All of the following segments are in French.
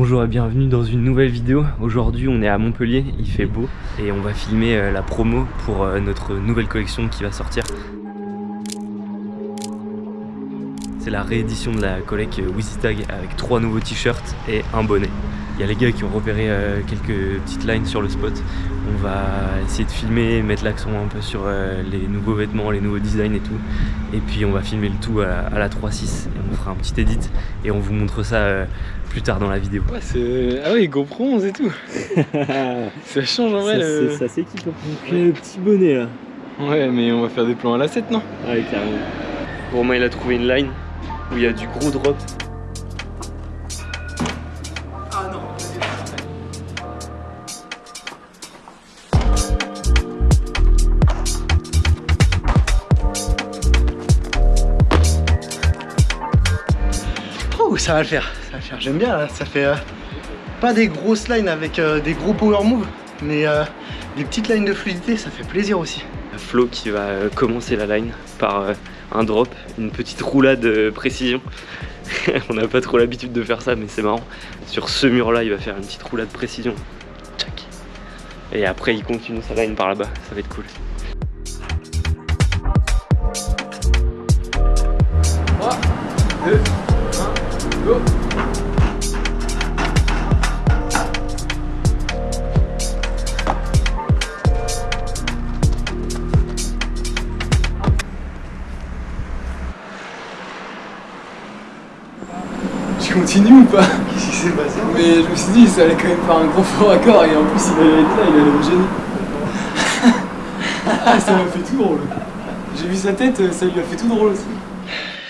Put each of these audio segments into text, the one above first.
Bonjour et bienvenue dans une nouvelle vidéo. Aujourd'hui on est à Montpellier, il fait beau et on va filmer euh, la promo pour euh, notre nouvelle collection qui va sortir. C'est la réédition de la collecte Tag avec trois nouveaux t-shirts et un bonnet. Il y a les gars qui ont repéré euh, quelques petites lines sur le spot. On va essayer de filmer, mettre l'accent un peu sur euh, les nouveaux vêtements, les nouveaux designs et tout. Et puis on va filmer le tout à, la 3.6 et on fera un petit edit et on vous montre ça euh, plus tard dans la vidéo. Ouais, ah oui, GoPro 11 et tout. ça change en vrai. Ça, s'équipe. le petit bonnet là. Ouais, mais on va faire des plans à la 7, non? Ouais, carrément. Romain il a trouvé une line où il y a du gros drop ça va le faire, ça va le faire. J'aime bien, ça fait euh, pas des grosses lines avec euh, des gros power moves, mais euh, des petites lines de fluidité, ça fait plaisir aussi. Flo qui va commencer la line par un drop, une petite roulade de précision. On n'a pas trop l'habitude de faire ça, mais c'est marrant. Sur ce mur-là, il va faire une petite roulade de précision. Et après, il continue sa line par là-bas. Ça va être cool. Continue ou pas Qu'est-ce qui s'est passé Mais je me suis dit, ça allait quand même faire un gros fort accord et en plus il allait être là, il allait me gêner. ah, ça m'a fait tout drôle. J'ai vu sa tête, ça lui a fait tout drôle aussi.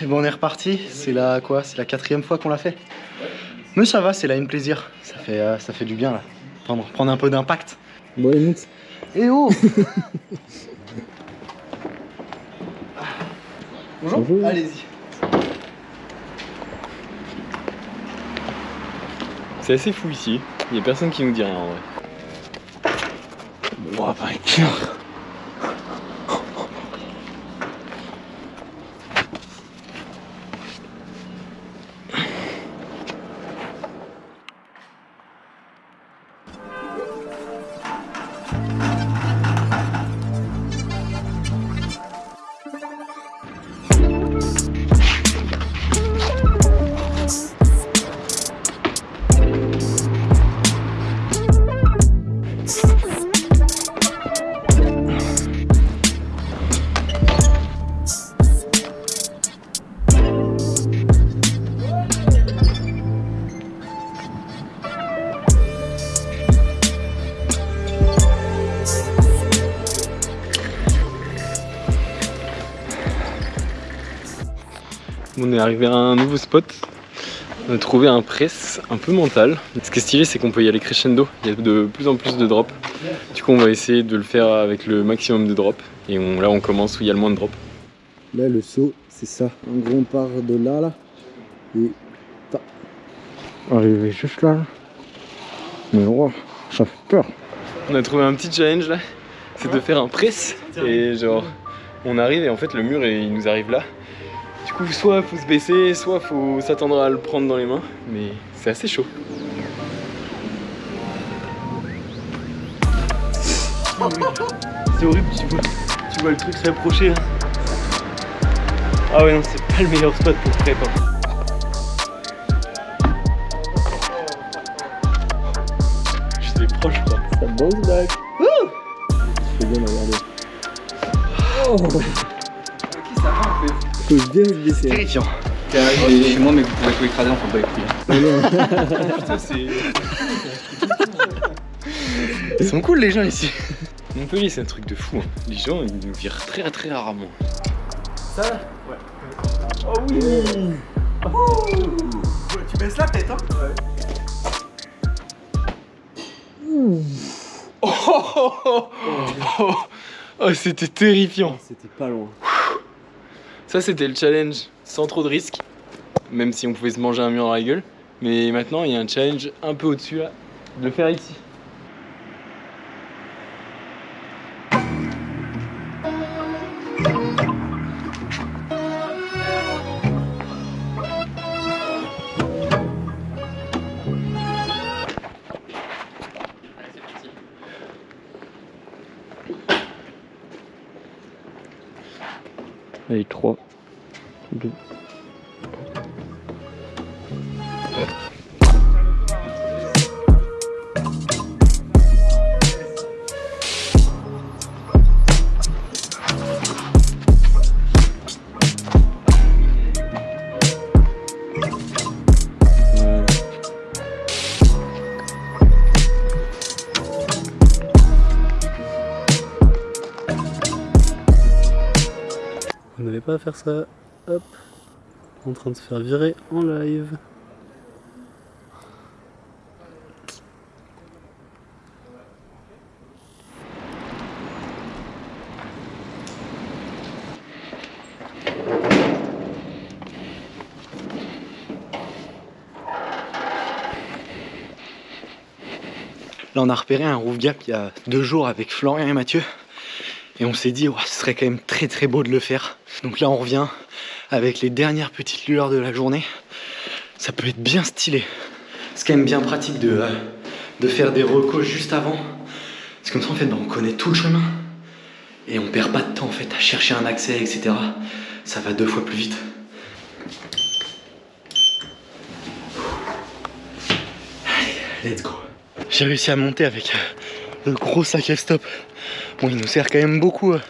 Et bon, on est reparti. C'est la quoi C'est la quatrième fois qu'on l'a fait. Mais ça va, c'est là une plaisir. Ça fait, euh, ça fait du bien là. Prendre, prendre un peu d'impact. Bon, Et eh oh Bonjour. Bonjour. Allez-y. C'est assez fou ici. Il n'y a personne qui nous dit rien en vrai. On est arrivé à un nouveau spot. On a trouvé un press un peu mental. Ce qui est stylé, c'est qu'on peut y aller crescendo. Il y a de plus en plus de drops. Du coup, on va essayer de le faire avec le maximum de drops. Et là, on commence où il y a le moins de drops. Là, le saut, c'est ça. En gros, on part de là, là. Et... Arriver juste là. Mais ça fait peur. On a trouvé un petit challenge là. C'est de faire un press. Et genre, on arrive et en fait, le mur, il nous arrive là. Du coup, soit faut se baisser, soit faut s'attendre à le prendre dans les mains, mais c'est assez chaud. C'est horrible, tu vois, tu vois le truc s'approcher. Ah ouais, non, c'est pas le meilleur spot pour prep. Hein. J'étais proche, quoi. Ça bounce back. C'est bien, regarder. Oh faut bien se baisser. Terrifiant. T'es arrivé chez moi, mais vous pouvez tout écraser, Putain, c'est. Ils sont cool les gens ici. Montpellier, c'est un truc de fou. Hein. Les gens, ils nous virent très très rarement. Ça Ouais. Oh oui oh. Tu baisses la tête, hein Ouais. Oh, oh, oh, oh, oh c'était terrifiant. C'était pas loin. Ça, c'était le challenge sans trop de risques, même si on pouvait se manger un mur dans la gueule. Mais maintenant, il y a un challenge un peu au-dessus de le faire ici. Allez, 3, 2. On n'avait pas à faire ça. Hop. En train de se faire virer en live. Là, on a repéré un roof gap il y a deux jours avec Florian et Mathieu. Et on s'est dit, ce serait quand même très très beau de le faire. Donc là, on revient avec les dernières petites lueurs de la journée. Ça peut être bien stylé. C'est quand même bien pratique de, euh, faire des recos juste avant. C'est comme ça, en fait, bah, on connaît tout le chemin. Et on perd pas de temps, en fait, à chercher un accès, etc. Ça va deux fois plus vite. Allez, let's go. J'ai réussi à monter avec euh, le gros sac F-stop. Bon, il nous sert quand même beaucoup euh,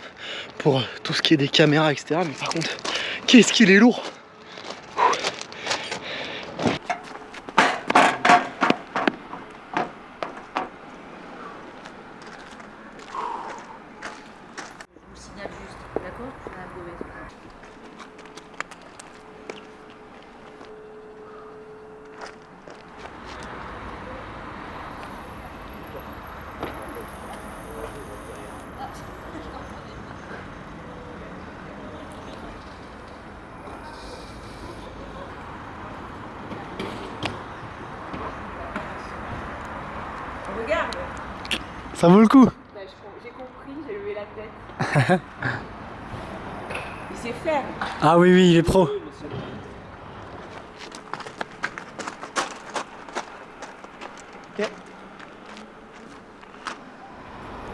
pour tout ce qui est des caméras, etc. Mais par contre, qu'est-ce qu'il est lourd Je vous signale juste, d'accord Je fais un brevet. Regarde Ça vaut le coup Bah, J'ai compris, j'ai levé la tête. Il sait faire. Ah oui, oui, il est pro.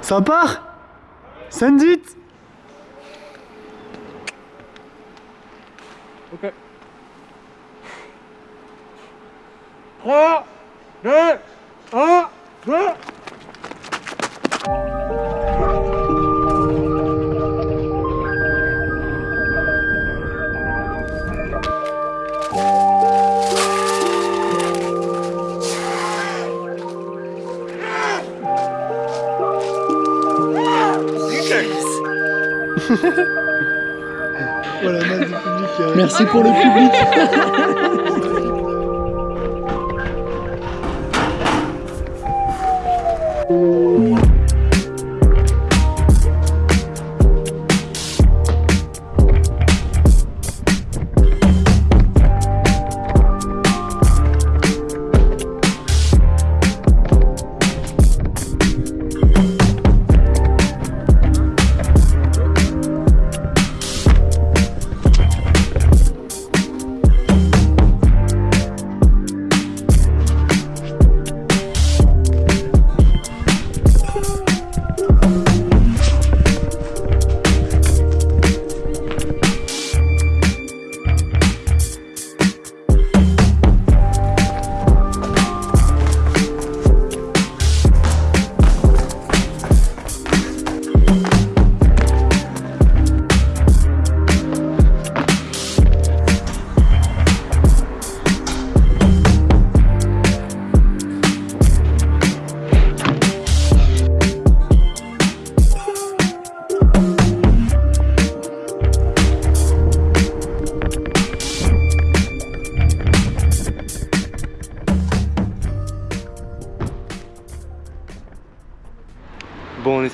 Ça part? Send it Ok. 3, 2, 1, 2. Euh. Merci pour le public.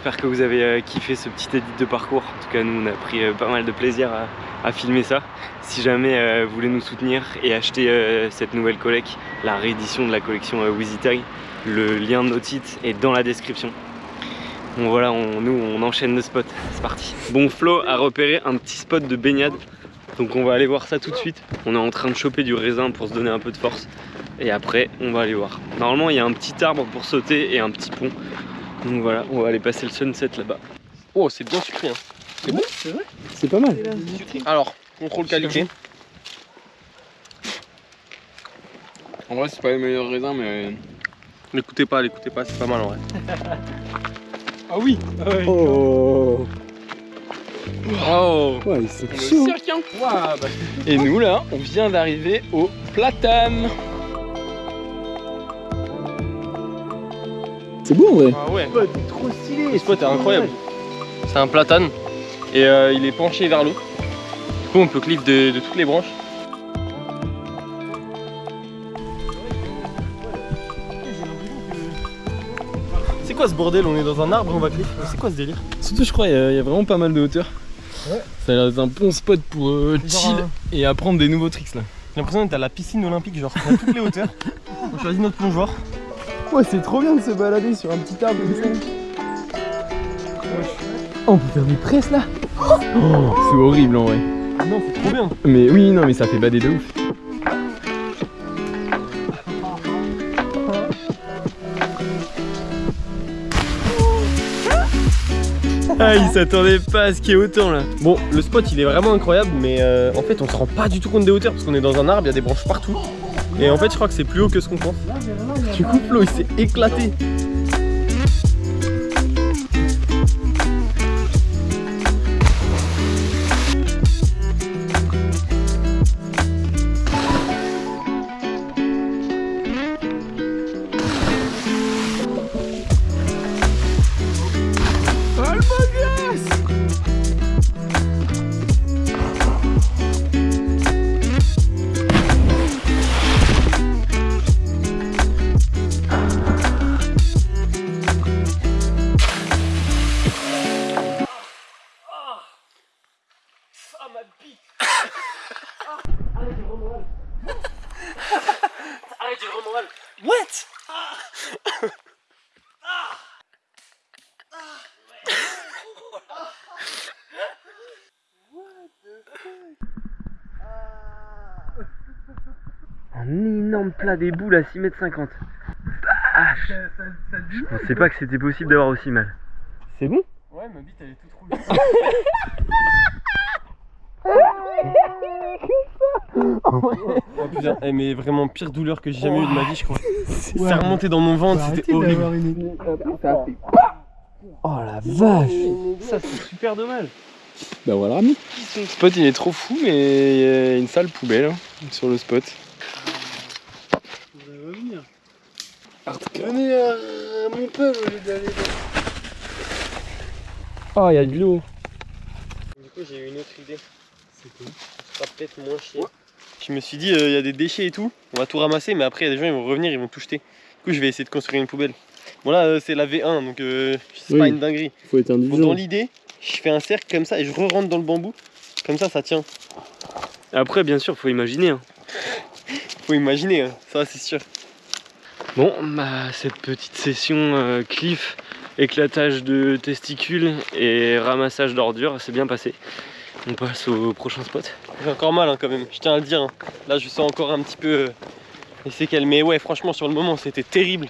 espère que vous avez euh, kiffé ce petit edit de parcours. En tout cas, nous, on a pris euh, pas mal de plaisir à, filmer ça. Si jamais euh, vous voulez nous soutenir et acheter cette nouvelle collecte, la réédition de la collection euh, Wheezy Tag, le lien de nos titres est dans la description. Bon voilà, nous on enchaîne le spot, c'est parti. Bon Flo a repéré un petit spot de baignade, donc on va aller voir ça tout de suite. On est en train de choper du raisin pour se donner un peu de force, et après on va aller voir. Normalement il y a un petit arbre pour sauter et un petit pont, donc voilà, on va aller passer le sunset là-bas. Oh, c'est bien sucré. Hein. C'est bon? C'est vrai C'est pas mal. Alors, contrôle qualité. En vrai, c'est pas les meilleurs raisins, mais. L'écoutez pas, l'écoutez pas, c'est pas mal en vrai. Ah oui Oh Oh Ouais, c'est Le chaud. cirque, hein. Et nous là, on vient d'arriver au platane. C'est beau en vrai. Ah ouais, trop stylé le spot est incroyable. C'est un platane et euh, il est penché vers l'eau. Du coup, on peut cliff de, de toutes les branches. C'est quoi ce bordel? On est dans un arbre, on va cliff. C'est quoi ce délire? Surtout, je crois, il y, a- il y a vraiment pas mal de hauteur. Ça a l'air d'être un bon spot pour euh, chill un- et apprendre des nouveaux tricks là. J'ai l'impression d'être à la piscine olympique, genre à toutes les hauteurs. On choisit notre plongeoir. Ouais, c'est trop bien de se balader sur un petit arbre comme ça. Oh, on peut faire des presses là. Oh, c'est horrible en vrai. Non, c'est trop bien. Mais oui, non, mais ça fait bader de ouf. Ah, il s'attendait pas à ce qu'il y ait autant là. Bon, le spot il est vraiment incroyable, mais euh, en fait on se rend pas du tout compte des hauteurs parce qu'on est dans un arbre, il y a des branches partout. Et en fait, je crois que c'est plus haut que ce qu'on pense. Du coup, Flo il s'est éclaté. Un énorme plat des boules à 6 mètres 50. Vache Je pensais pas que c'était possible d'avoir aussi mal. C'est bon? Ouais, ma bite elle est toute rouge. oh putain, eh, mais vraiment pire douleur que j'ai jamais eu de ma vie, je crois. C'est remonté dans mon ventre, c'était horrible. Oh la vache. Ça c'est super dommage. Bah voilà. Le spot il est trop fou, mais il y a une sale poubelle hein, sur le spot. Venez à mon peuple au lieu d'aller Oh, il y a de l'eau. Du coup, j'ai eu une autre idée. C'est quoi Ça sera peut-être moins chier. Je me suis dit, euh, il y a des déchets et tout, on va tout ramasser, mais après, il y a des gens, ils vont revenir, ils vont tout jeter. Du coup, je vais essayer de construire une poubelle. Bon, là, euh, c'est la V1, donc euh, c'est Oui. pas une dinguerie. Faut être Bon, dans indulgent. l'idée, je fais un cercle comme ça et je re-rentre dans le bambou. Comme ça, ça tient. Après, bien sûr, faut imaginer. hein. Faut imaginer, hein, ça, c'est sûr. Bon, bah, cette petite session euh, cliff, éclatage de testicules et ramassage d'ordures, c'est bien passé. On passe au prochain spot. J'ai encore mal hein, quand même, je tiens à le dire. hein. Là, je sens encore un petit peu euh, les séquelles. Mais ouais, franchement, sur le moment, c'était terrible.